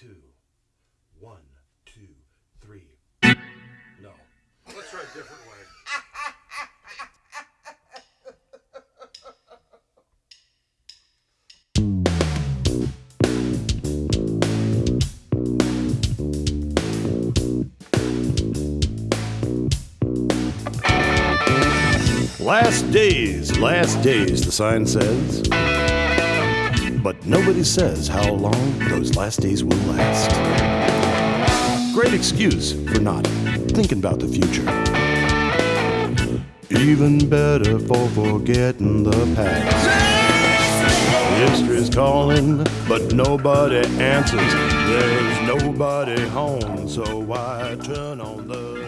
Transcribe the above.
two. One, two, three. No. Let's try a different way. Last days, last days, the sign says. But nobody says how long those last days will last. Great excuse for not thinking about the future. Even better for forgetting the past. History's calling, but nobody answers. There's nobody home, so why turn on the